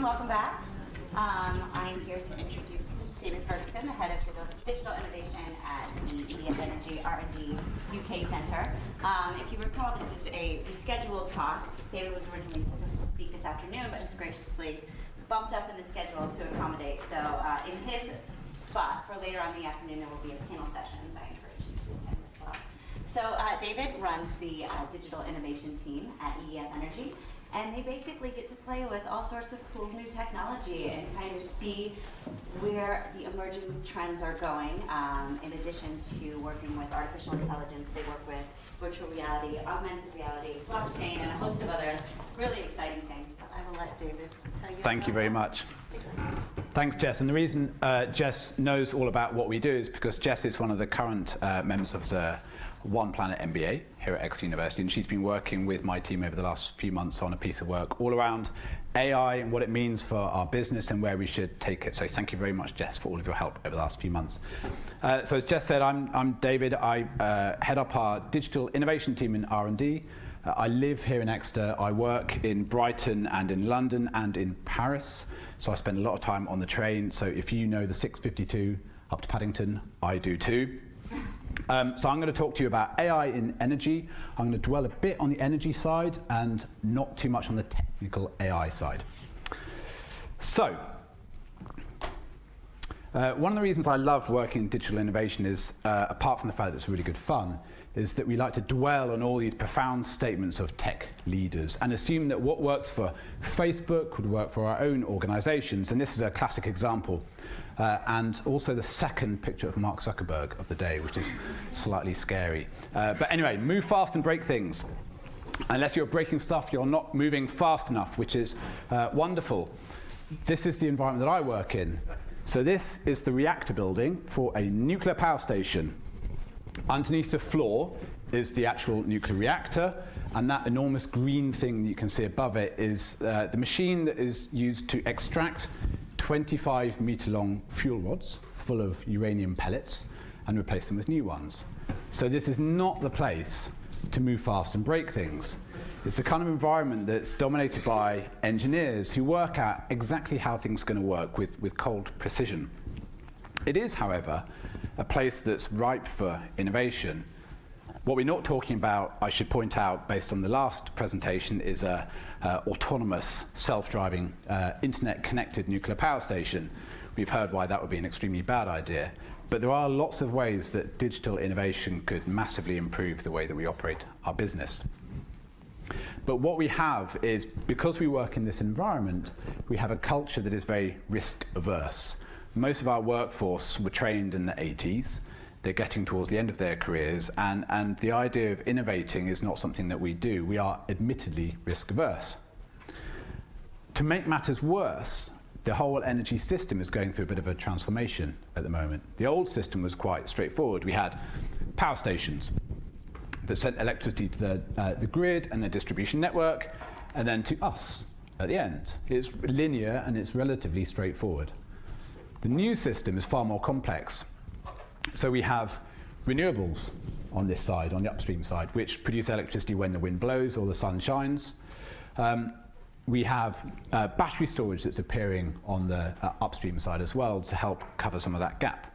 everyone, welcome back. Um, I'm here to introduce David Ferguson, the head of digital innovation at the EDF Energy R&D UK Centre. Um, if you recall, this is a rescheduled talk. David was originally supposed to speak this afternoon, but has graciously bumped up in the schedule to accommodate. So uh, in his spot for later on in the afternoon, there will be a panel session that I encourage you to attend as well. So uh, David runs the uh, digital innovation team at EDF Energy and they basically get to play with all sorts of cool new technology and kind of see where the emerging trends are going. Um, in addition to working with artificial intelligence, they work with virtual reality, augmented reality, blockchain, and a host of other really exciting things. But I will let David tell you. Thank you very much. Thanks, Jess. And the reason uh, Jess knows all about what we do is because Jess is one of the current uh, members of the one Planet MBA here at Exeter University, and she's been working with my team over the last few months on a piece of work all around AI and what it means for our business and where we should take it. So thank you very much, Jess, for all of your help over the last few months. Uh, so as Jess said, I'm, I'm David. I uh, head up our digital innovation team in R&D. Uh, I live here in Exeter. I work in Brighton and in London and in Paris. So I spend a lot of time on the train. So if you know the 652 up to Paddington, I do too. Um, so I'm going to talk to you about AI in energy. I'm going to dwell a bit on the energy side and not too much on the technical AI side. So, uh, one of the reasons I love working in digital innovation is, uh, apart from the fact that it's really good fun, is that we like to dwell on all these profound statements of tech leaders and assume that what works for Facebook would work for our own organizations. And this is a classic example uh, and also the second picture of Mark Zuckerberg of the day, which is slightly scary. Uh, but anyway, move fast and break things. Unless you're breaking stuff, you're not moving fast enough, which is uh, wonderful. This is the environment that I work in. So this is the reactor building for a nuclear power station. Underneath the floor is the actual nuclear reactor, and that enormous green thing you can see above it is uh, the machine that is used to extract 25 meter long fuel rods full of uranium pellets and replace them with new ones. So this is not the place to move fast and break things. It's the kind of environment that's dominated by engineers who work out exactly how things are going to work with, with cold precision. It is, however, a place that's ripe for innovation what we're not talking about, I should point out, based on the last presentation, is a uh, autonomous, self-driving, uh, internet-connected nuclear power station. We've heard why that would be an extremely bad idea. But there are lots of ways that digital innovation could massively improve the way that we operate our business. But what we have is, because we work in this environment, we have a culture that is very risk averse. Most of our workforce were trained in the 80s, they're getting towards the end of their careers, and, and the idea of innovating is not something that we do. We are admittedly risk averse. To make matters worse, the whole energy system is going through a bit of a transformation at the moment. The old system was quite straightforward. We had power stations that sent electricity to the, uh, the grid and the distribution network, and then to us at the end. It's linear and it's relatively straightforward. The new system is far more complex. So we have renewables on this side, on the upstream side, which produce electricity when the wind blows or the sun shines. Um, we have uh, battery storage that's appearing on the uh, upstream side as well to help cover some of that gap.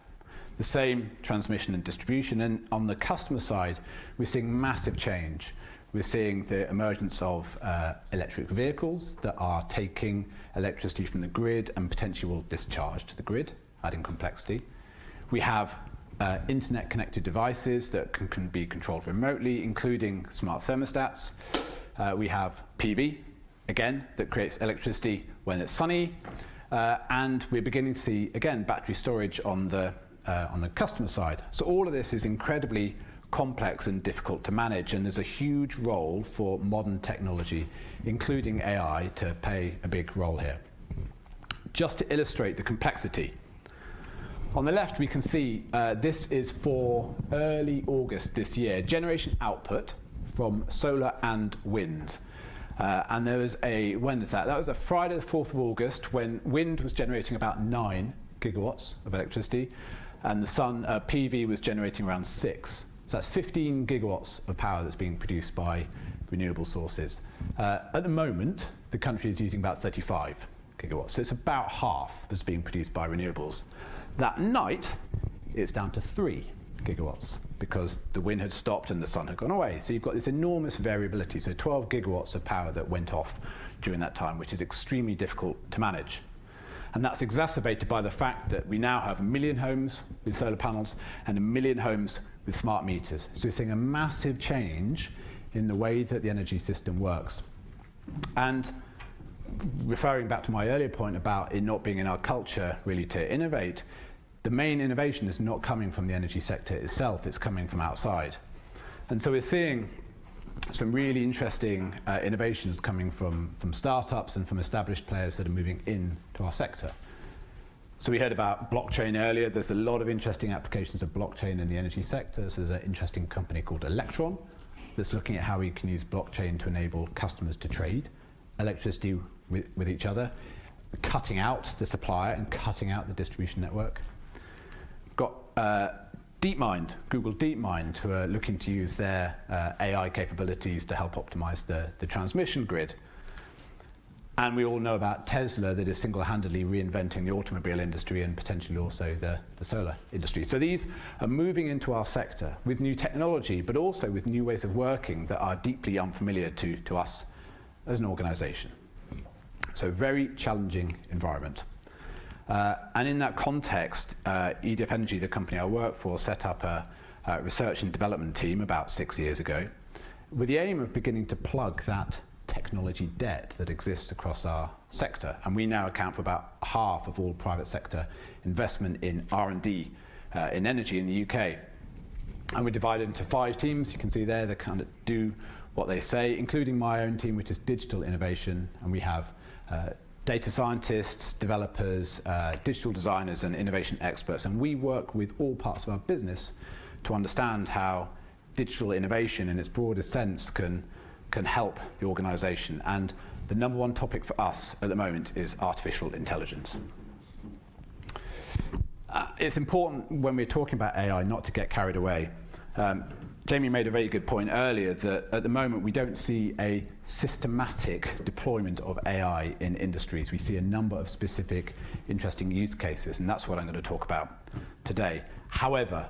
The same transmission and distribution. And on the customer side, we're seeing massive change. We're seeing the emergence of uh, electric vehicles that are taking electricity from the grid and potentially will discharge to the grid, adding complexity. We have uh, internet connected devices that can, can, be controlled remotely, including smart thermostats. Uh, we have PV, again, that creates electricity when it's sunny. Uh, and we're beginning to see, again, battery storage on the, uh, on the customer side. So all of this is incredibly complex and difficult to manage, and there's a huge role for modern technology, including AI, to play a big role here. Just to illustrate the complexity, on the left, we can see uh, this is for early August this year, generation output from solar and wind. Uh, and there was a, when is that? That was a Friday the 4th of August when wind was generating about 9 gigawatts of electricity and the sun, uh, PV was generating around 6. So that's 15 gigawatts of power that's being produced by renewable sources. Uh, at the moment, the country is using about 35 gigawatts. So it's about half that's being produced by renewables. That night, it's down to 3 gigawatts because the wind had stopped and the sun had gone away. So you've got this enormous variability. So 12 gigawatts of power that went off during that time, which is extremely difficult to manage. And that's exacerbated by the fact that we now have a million homes with solar panels and a million homes with smart meters. So we're seeing a massive change in the way that the energy system works. And referring back to my earlier point about it not being in our culture really to innovate, the main innovation is not coming from the energy sector itself, it's coming from outside. And so we're seeing some really interesting uh, innovations coming from, from startups and from established players that are moving into our sector. So we heard about blockchain earlier. There's a lot of interesting applications of blockchain in the energy sector. So there's an interesting company called Electron that's looking at how we can use blockchain to enable customers to trade electricity with, with each other, cutting out the supplier and cutting out the distribution network. Got uh, DeepMind, Google DeepMind, who are looking to use their uh, AI capabilities to help optimize the, the transmission grid. And we all know about Tesla that is single-handedly reinventing the automobile industry and potentially also the, the solar industry. So these are moving into our sector with new technology, but also with new ways of working that are deeply unfamiliar to, to us as an organization. So very challenging environment. Uh, and in that context, uh, EDF Energy, the company I work for, set up a, a research and development team about six years ago with the aim of beginning to plug that technology debt that exists across our sector. And we now account for about half of all private sector investment in R&D uh, in energy in the UK. And we're divided into five teams. You can see there that kind of do what they say, including my own team, which is digital innovation. And we have uh, data scientists, developers, uh, digital designers and innovation experts. And we work with all parts of our business to understand how digital innovation in its broadest sense can, can help the organization. And the number one topic for us at the moment is artificial intelligence. Uh, it's important when we're talking about AI not to get carried away. Um, Jamie made a very good point earlier that at the moment we don't see a systematic deployment of AI in industries. We see a number of specific interesting use cases, and that's what I'm going to talk about today. However,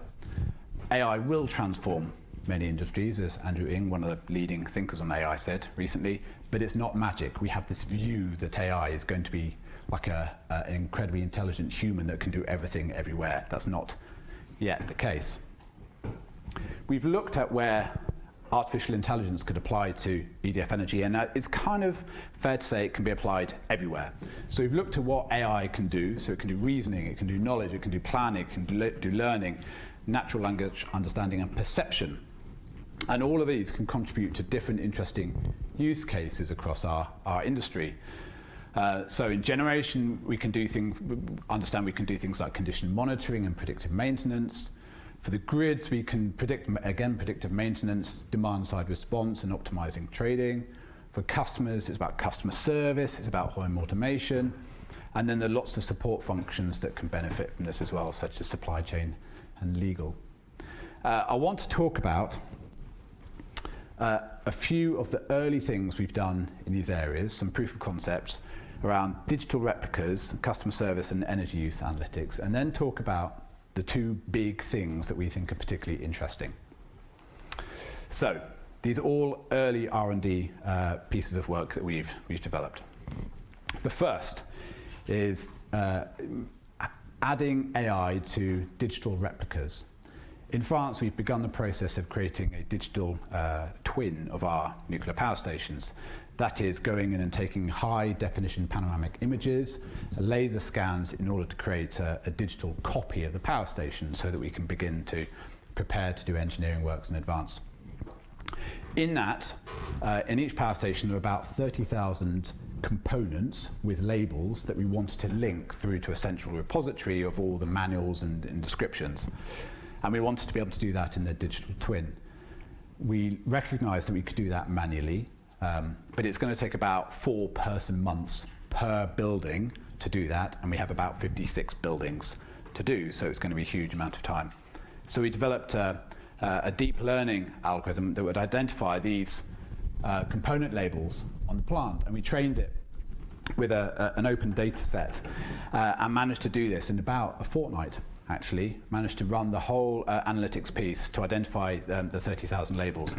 AI will transform many industries, as Andrew Ng, one of the leading thinkers on AI, said recently, but it's not magic. We have this view that AI is going to be like a, uh, an incredibly intelligent human that can do everything everywhere. That's not yet the case. We've looked at where artificial intelligence could apply to EDF Energy, and it's kind of fair to say it can be applied everywhere. So we've looked at what AI can do. So it can do reasoning, it can do knowledge, it can do planning, it can do, learning, natural language understanding, and perception. And all of these can contribute to different interesting use cases across our, our industry. Uh, so in generation, we can do things, understand we can do things like condition monitoring and predictive maintenance. For the grids, we can predict, again, predictive maintenance, demand-side response, and optimizing trading. For customers, it's about customer service, it's about home automation. And then there are lots of support functions that can benefit from this as well, such as supply chain and legal. Uh, I want to talk about uh, a few of the early things we've done in these areas, some proof of concepts around digital replicas, customer service and energy use analytics, and then talk about the two big things that we think are particularly interesting. So these are all early R&D uh, pieces of work that we've, we've developed. The first is uh, adding AI to digital replicas. In France, we've begun the process of creating a digital uh, twin of our nuclear power stations. That is going in and taking high definition panoramic images, laser scans in order to create a, a, digital copy of the power station so that we can begin to prepare to do engineering works in advance. In that, uh, in each power station there are about 30,000 components with labels that we wanted to link through to a central repository of all the manuals and, and descriptions. And we wanted to be able to do that in the digital twin. We recognized that we could do that manually, um, but it's going to take about four person months per building to do that, and we have about 56 buildings to do, so it's going to be a huge amount of time. So we developed a, a deep learning algorithm that would identify these uh, component labels on the plant, and we trained it with a, a, an open data set uh, and managed to do this in about a fortnight actually managed to run the whole uh, analytics piece to identify um, the 30,000 labels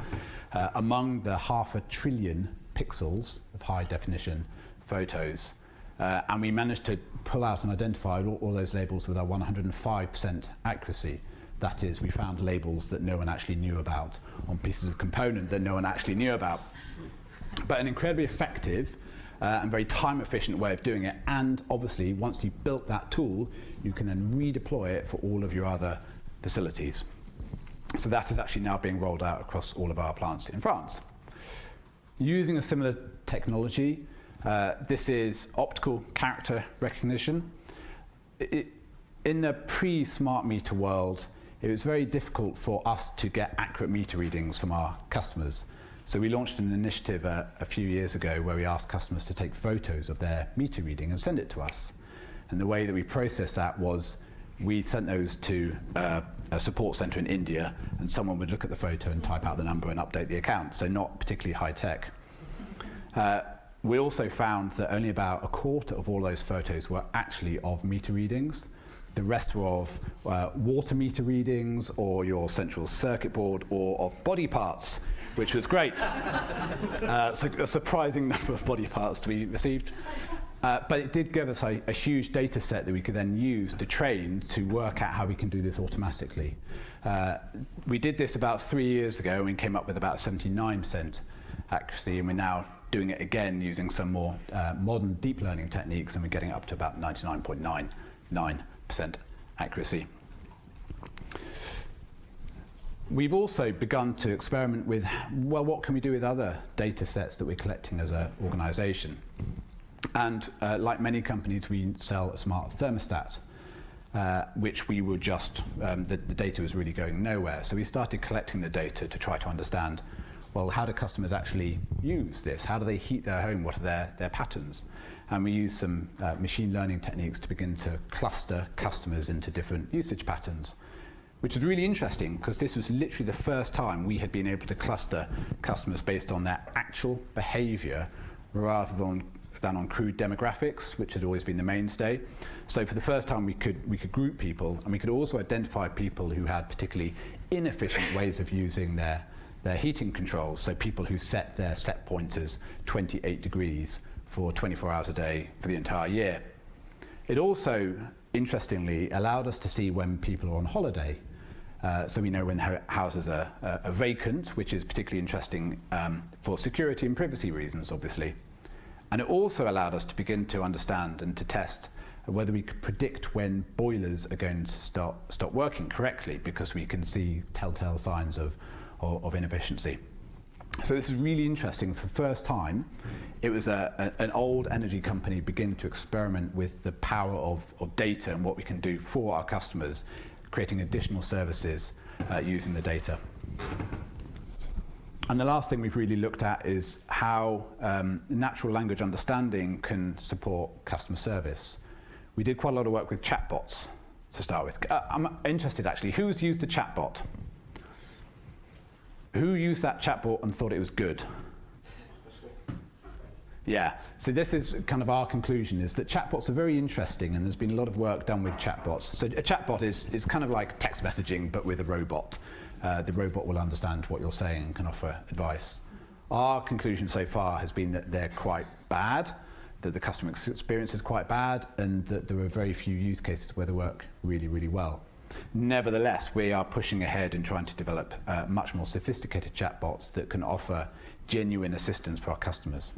uh, among the half a trillion pixels of high definition photos. Uh, and we managed to pull out and identify all, all those labels with our 105% accuracy. That is we found labels that no one actually knew about on pieces of component that no one actually knew about. But an incredibly effective uh, and very time efficient way of doing it. And obviously, once you've built that tool, you can then redeploy it for all of your other facilities. So that is actually now being rolled out across all of our plants in France. Using a similar technology, uh, this is optical character recognition. It, in the pre-smart meter world, it was very difficult for us to get accurate meter readings from our customers. So we launched an initiative uh, a few years ago where we asked customers to take photos of their meter reading and send it to us. And the way that we processed that was we sent those to uh, a support center in India and someone would look at the photo and type out the number and update the account, so not particularly high tech. Uh, we also found that only about a quarter of all those photos were actually of meter readings. The rest were of uh, water meter readings or your central circuit board or of body parts which was great. uh, so a surprising number of body parts to be received. Uh, but it did give us a, a huge data set that we could then use to train to work out how we can do this automatically. Uh, we did this about three years ago and we came up with about 79% accuracy and we're now doing it again using some more uh, modern deep learning techniques and we're getting up to about 99.99% accuracy. We've also begun to experiment with, well, what can we do with other data sets that we're collecting as an organization? And uh, like many companies, we sell a smart thermostat, uh, which we were just, um, the, the data was really going nowhere. So we started collecting the data to try to understand, well, how do customers actually use this? How do they heat their home? What are their, their patterns? And we use some uh, machine learning techniques to begin to cluster customers into different usage patterns which was really interesting because this was literally the first time we had been able to cluster customers based on their actual behavior rather than than on crude demographics, which had always been the mainstay. So for the first time, we could, we could group people, and we could also identify people who had particularly inefficient ways of using their, their heating controls, so people who set their set pointers 28 degrees for 24 hours a day for the entire year. It also, interestingly, allowed us to see when people are on holiday uh, so we know when houses are, uh, are, vacant, which is particularly interesting um, for security and privacy reasons, obviously. And it also allowed us to begin to understand and to test whether we could predict when boilers are going to start, stop working correctly because we can see telltale signs of, of, of inefficiency. So this is really interesting. For the first time, it was a, a, an old energy company begin to experiment with the power of, of data and what we can do for our customers creating additional services uh, using the data. And the last thing we've really looked at is how um, natural language understanding can support customer service. We did quite a lot of work with chatbots to start with. Uh, I'm interested actually, who's used a chatbot? Who used that chatbot and thought it was good? Yeah, so this is kind of our conclusion is that chatbots are very interesting and there's been a lot of work done with chatbots. So a chatbot is, is kind of like text messaging but with a robot. Uh, the robot will understand what you're saying and can offer advice. Our conclusion so far has been that they're quite bad, that the customer experience is quite bad and that there are very few use cases where they work really, really well. Nevertheless, we are pushing ahead and trying to develop uh, much more sophisticated chatbots that can offer genuine assistance for our customers.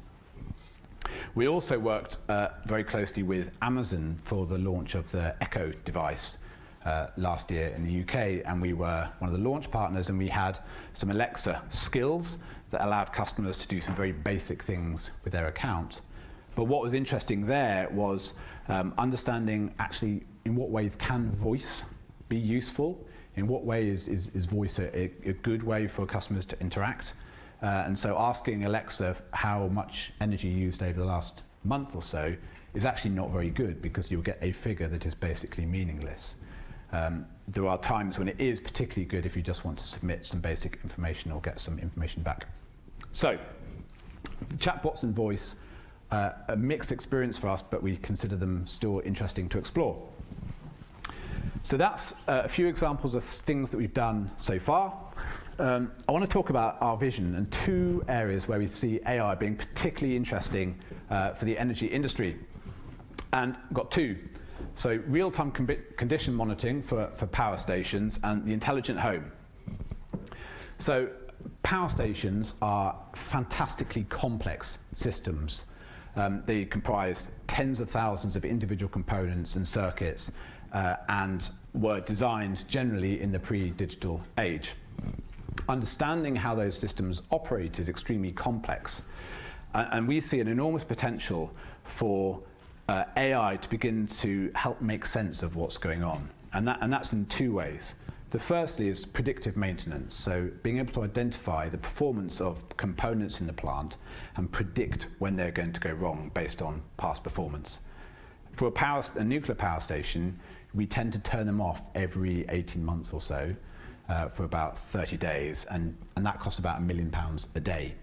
We also worked uh, very closely with Amazon for the launch of the Echo device uh, last year in the UK, and we were one of the launch partners, and we had some Alexa skills that allowed customers to do some very basic things with their account. But what was interesting there was um, understanding actually in what ways can voice be useful, in what way is, is, is voice a, a good way for customers to interact, uh, and so asking Alexa how much energy used over the last month or so is actually not very good because you'll get a figure that is basically meaningless. Um, there are times when it is particularly good if you just want to submit some basic information or get some information back. So, chatbots and voice uh, a mixed experience for us, but we consider them still interesting to explore. So that's uh, a few examples of things that we've done so far. Um, I want to talk about our vision and two areas where we see AI being particularly interesting uh, for the energy industry. And got two. So real-time condition monitoring for, for power stations and the intelligent home. So power stations are fantastically complex systems. Um, they comprise tens of thousands of individual components and circuits uh, and were designed generally in the pre-digital age. Understanding how those systems operate is extremely complex. Uh, and we see an enormous potential for uh, AI to begin to help make sense of what's going on. And, that, and that's in two ways. The firstly is predictive maintenance, so being able to identify the performance of components in the plant and predict when they're going to go wrong based on past performance. For a, power, a nuclear power station, we tend to turn them off every 18 months or so uh, for about 30 days, and, and that costs about a million pounds a day.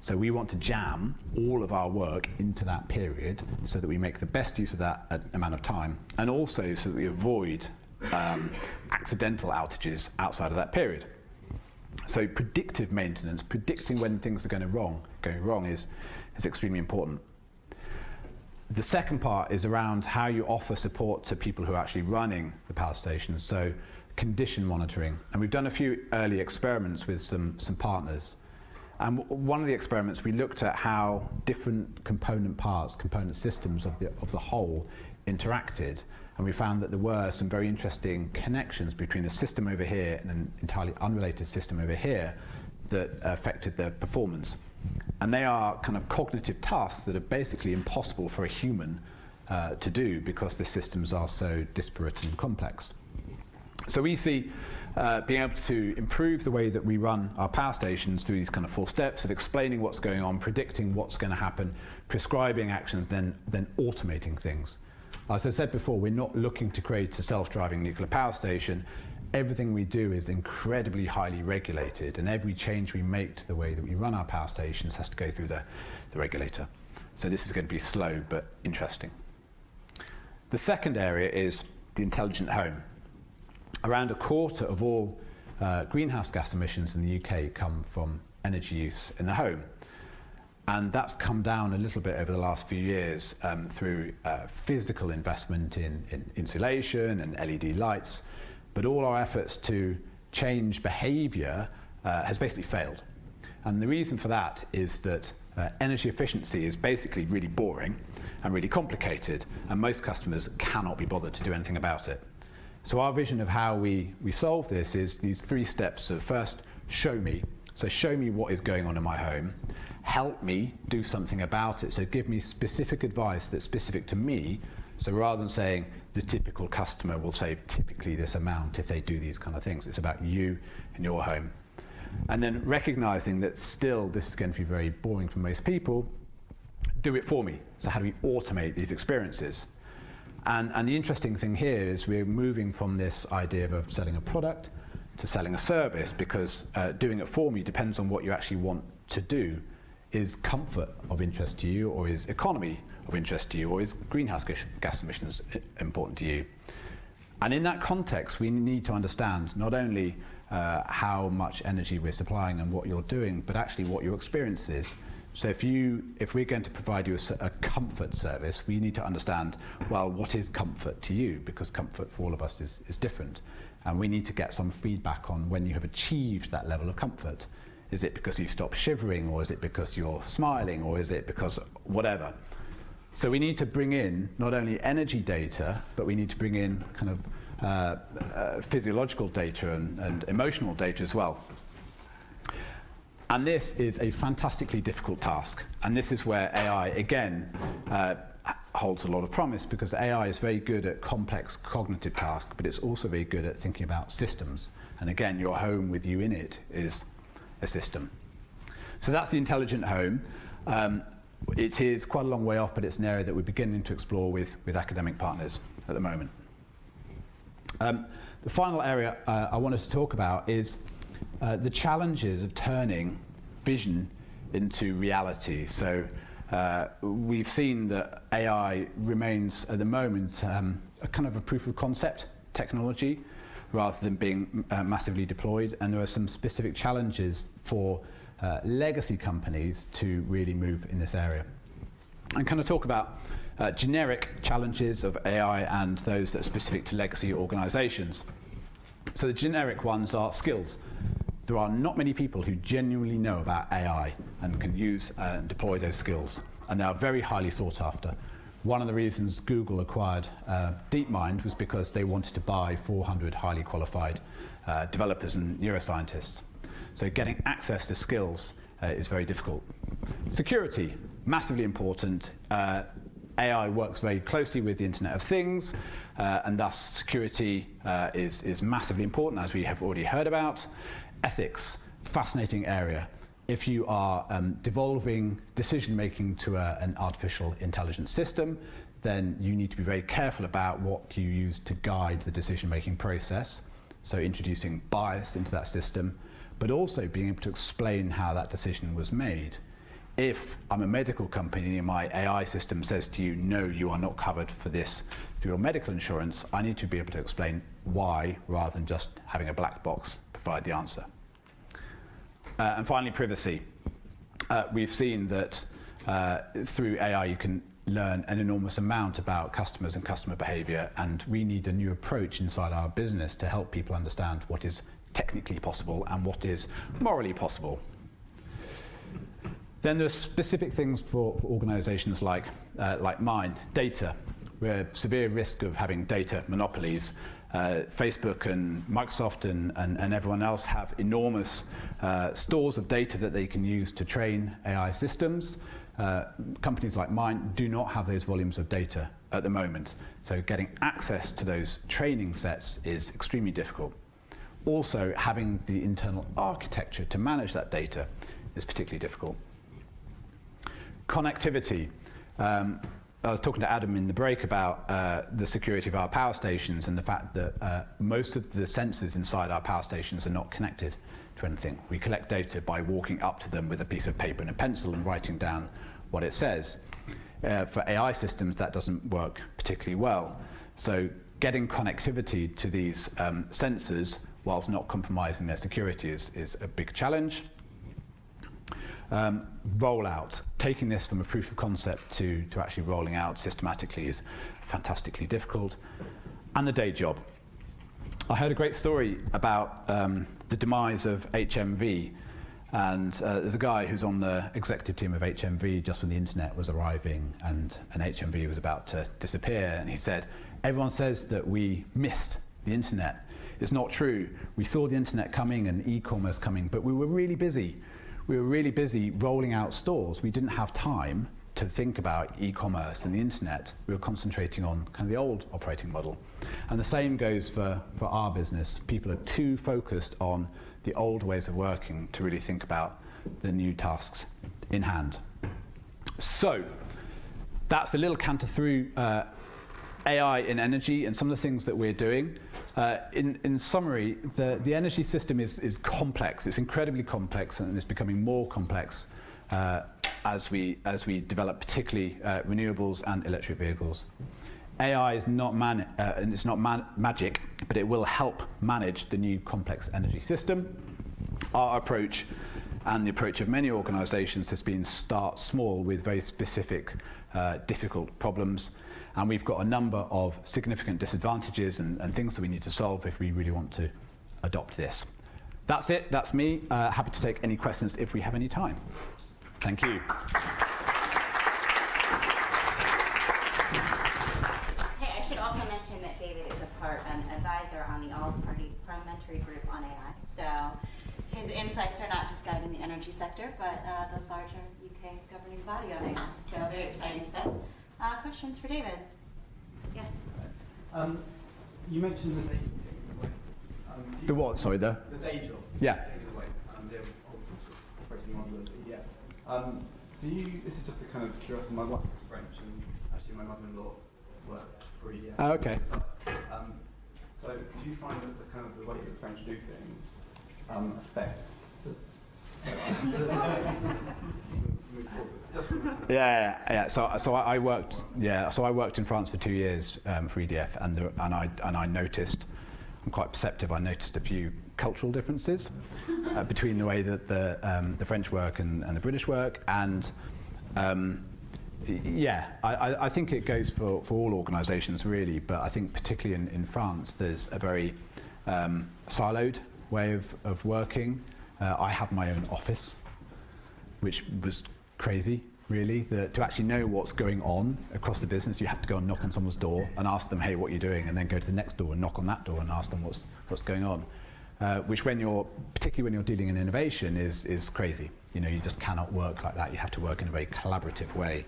So we want to jam all of our work into that period so that we make the best use of that uh, amount of time, and also so that we avoid um, accidental outages outside of that period. So predictive maintenance, predicting when things are going wrong, going wrong is, is extremely important. The second part is around how you offer support to people who are actually running the power stations, so condition monitoring. And we've done a few early experiments with some, some partners. And one of the experiments, we looked at how different component parts, component systems of the, of the whole interacted and we found that there were some very interesting connections between a system over here and an entirely unrelated system over here that affected their performance. And they are kind of cognitive tasks that are basically impossible for a human uh, to do because the systems are so disparate and complex. So we see uh, being able to improve the way that we run our power stations through these kind of four steps of explaining what's going on, predicting what's going to happen, prescribing actions, then, then automating things. As I said before, we're not looking to create a self-driving nuclear power station. Everything we do is incredibly highly regulated, and every change we make to the way that we run our power stations has to go through the, the regulator. So this is going to be slow but interesting. The second area is the intelligent home. Around a quarter of all uh, greenhouse gas emissions in the UK come from energy use in the home. And that's come down a little bit over the last few years um, through uh, physical investment in, in insulation and LED lights. But all our efforts to change behavior uh, has basically failed. And the reason for that is that uh, energy efficiency is basically really boring and really complicated, and most customers cannot be bothered to do anything about it. So our vision of how we, we solve this is these three steps of first, show me. So show me what is going on in my home help me do something about it. So give me specific advice that's specific to me. So rather than saying the typical customer will save typically this amount if they do these kind of things, it's about you and your home. And then recognizing that still this is going to be very boring for most people, do it for me. So how do we automate these experiences? And, and the interesting thing here is we're moving from this idea of selling a product to selling a service because uh, doing it for me depends on what you actually want to do is comfort of interest to you, or is economy of interest to you, or is greenhouse gas emissions important to you? And in that context, we need to understand not only uh, how much energy we're supplying and what you're doing, but actually what your experience is. So if, you, if we're going to provide you a, a comfort service, we need to understand, well, what is comfort to you? Because comfort for all of us is, is different. And we need to get some feedback on when you have achieved that level of comfort. Is it because you stop shivering, or is it because you're smiling, or is it because whatever? So we need to bring in not only energy data, but we need to bring in kind of uh, uh, physiological data and, and emotional data as well. And this is a fantastically difficult task. And this is where AI, again, uh, holds a lot of promise because AI is very good at complex cognitive tasks, but it's also very good at thinking about systems. And again, your home with you in it is a system. So that's the intelligent home. Um, it is quite a long way off, but it's an area that we're beginning to explore with, with academic partners at the moment. Um, the final area uh, I wanted to talk about is uh, the challenges of turning vision into reality. So uh, we've seen that AI remains at the moment um, a kind of a proof of concept technology rather than being uh, massively deployed. And there are some specific challenges for uh, legacy companies to really move in this area. And kind of talk about uh, generic challenges of AI and those that are specific to legacy organizations. So the generic ones are skills. There are not many people who genuinely know about AI and can use uh, and deploy those skills. And they are very highly sought after. One of the reasons Google acquired uh, DeepMind was because they wanted to buy 400 highly qualified uh, developers and neuroscientists. So getting access to skills uh, is very difficult. Security, massively important. Uh, AI works very closely with the Internet of Things, uh, and thus security uh, is, is massively important, as we have already heard about. Ethics, fascinating area. If you are um, devolving decision making to a, an artificial intelligence system, then you need to be very careful about what you use to guide the decision making process. So introducing bias into that system, but also being able to explain how that decision was made if I'm a medical company and my AI system says to you, no, you are not covered for this for your medical insurance, I need to be able to explain why rather than just having a black box provide the answer. Uh, and finally, privacy. Uh, we've seen that uh, through AI you can learn an enormous amount about customers and customer behavior and we need a new approach inside our business to help people understand what is technically possible and what is morally possible. Then there's specific things for, for organizations like, uh, like mine, data. We're severe risk of having data monopolies. Uh, Facebook and Microsoft and, and, and everyone else have enormous uh, stores of data that they can use to train AI systems. Uh, companies like mine do not have those volumes of data at the moment. So getting access to those training sets is extremely difficult. Also, having the internal architecture to manage that data is particularly difficult. Connectivity. Um, I was talking to Adam in the break about uh, the security of our power stations and the fact that uh, most of the sensors inside our power stations are not connected to anything. We collect data by walking up to them with a piece of paper and a pencil and writing down what it says. Uh, for AI systems, that doesn't work particularly well. So getting connectivity to these um, sensors whilst not compromising their security is, is a big challenge. Um, rollout, taking this from a proof of concept to, to actually rolling out systematically is fantastically difficult. And the day job. I heard a great story about um, the demise of HMV. And uh, there's a guy who's on the executive team of HMV just when the internet was arriving and, and HMV was about to disappear. And he said, everyone says that we missed the internet. It's not true. We saw the internet coming and e-commerce coming, but we were really busy we were really busy rolling out stores. We didn't have time to think about e-commerce and the internet. We were concentrating on kind of the old operating model. And the same goes for, for our business. People are too focused on the old ways of working to really think about the new tasks in hand. So that's a little canter through uh, AI in energy and some of the things that we're doing. Uh, in, in summary, the, the energy system is, is complex. It's incredibly complex and it's becoming more complex uh, as, we, as we develop particularly uh, renewables and electric vehicles. AI is not, man, uh, it's not man magic, but it will help manage the new complex energy system. Our approach and the approach of many organizations has been start small with very specific, uh, difficult problems and we've got a number of significant disadvantages and, and things that we need to solve if we really want to adopt this. That's it, that's me. Uh, happy to take any questions if we have any time. Thank you. Hey, I should also mention that David is a part, an advisor on the all-party parliamentary group on AI. So his insights are not just guiding the energy sector, but uh, the larger UK governing body on AI. So very exciting stuff. Uh, questions for David? Yes. Um, you mentioned the day job. Um, The what, sorry, the? The day job. Yeah. Um, the old sort of operating model of the EDF. Um, do you, this is just a kind of curiosity, my wife is French and actually my mother-in-law worked for EDF. Oh, okay. Um, so do you find that the kind of the way that the French do things um, affects Yeah, yeah. yeah. So, so I worked, yeah. So I worked in France for two years um, for EDF, and and I and I noticed, I'm quite perceptive. I noticed a few cultural differences uh, between the way that the um, the French work and, and the British work, and um, yeah, I, I think it goes for, for all organisations really, but I think particularly in, in France, there's a very um, siloed way of, of working. Uh, I had my own office which was crazy, really. The, to actually know what's going on across the business, you have to go and knock on someone's door and ask them, hey, what are you doing? And then go to the next door and knock on that door and ask them what's, what's going on. Uh, which when you're, particularly when you're dealing in innovation, is, is crazy. You know, you just cannot work like that. You have to work in a very collaborative way.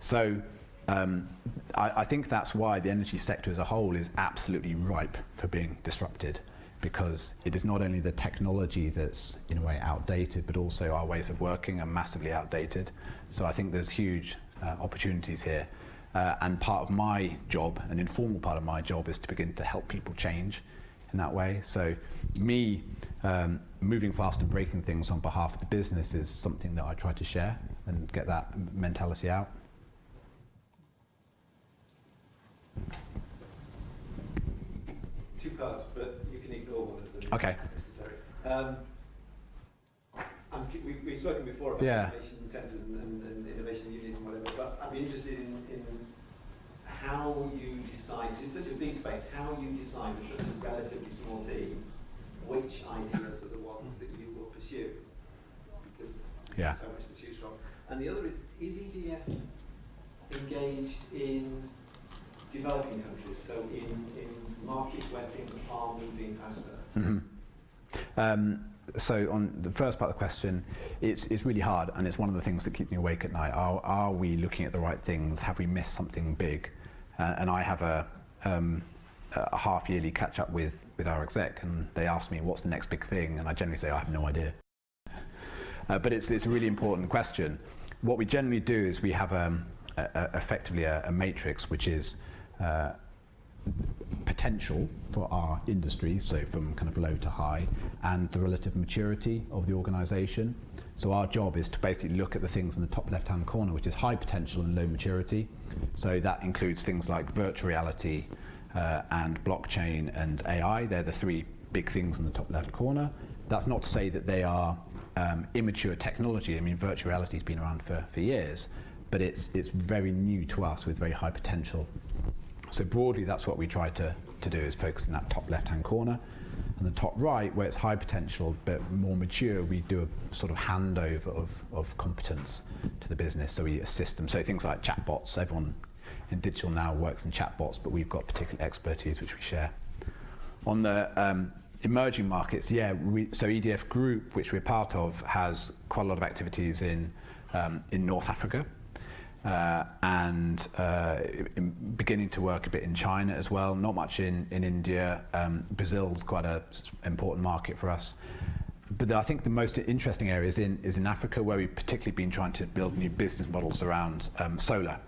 So um, I, I think that's why the energy sector as a whole is absolutely ripe for being disrupted because it is not only the technology that's in a way outdated, but also our ways of working are massively outdated. So I think there's huge uh, opportunities here. Uh, and part of my job, an informal part of my job, is to begin to help people change in that way. So me um, moving fast and breaking things on behalf of the business is something that I try to share and get that mentality out. two parts, but you can ignore one of them. if Okay. Um, we, we've spoken before about Yeah. innovation centres and, and, and innovation units and whatever, but I'd be interested in, in how you decide, it's such a big space, how you decide with such a relatively small team which ideas are the ones that you will pursue. Because there's Yeah. so much to choose from. And the other is, is EDF engaged in developing countries, so in, in markets where things are moving faster? Mhm. Um, so on the first part of the question, it's, it's really hard and it's one of the things that keep me awake at night. Are, are we looking at the right things? Have we missed something big? Uh, and I have a, um, a half yearly catch up with, with our exec and they ask me what's the next big thing and I generally say I have no idea. Uh, but it's, it's a really important question. What we generally do is we have um, a, a, effectively a, a matrix which is uh, potential for our industry, so from kind of low to high, and the relative maturity of the organisation. So our job is to basically look at the things in the top left-hand corner, which is high potential and low maturity. So that includes things like virtual reality uh, and blockchain and AI. They're the three big things in the top left corner. That's not to say that they are um, immature technology. I mean, virtual reality has been around for, for years, but it's, it's very new to us with very high potential. So broadly, that's what we try to, to do is focus in that top left-hand corner. And the top right, where it's high potential but more mature, we do a sort of handover of, of competence to the business. So we assist them. So things like chatbots, everyone in digital now works in chatbots, but we've got particular expertise which we share. On the um, emerging markets, yeah, we, so EDF Group, which we're part of, has quite a lot of activities in, um, in North Africa uh, and uh, beginning to work a bit in China as well, not much in, in India. Um, Brazil's quite an important market for us. But I think the most interesting area is in, is in Africa, where we've particularly been trying to build new business models around um, solar.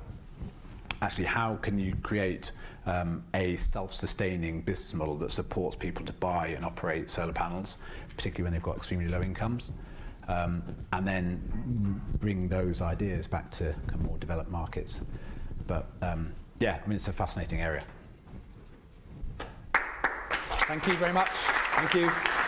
Actually, how can you create um, a self-sustaining business model that supports people to buy and operate solar panels, particularly when they've got extremely low incomes? um, and then bring those ideas back to more developed markets. But um, yeah, I mean, it's a fascinating area. Thank you very much. Thank you.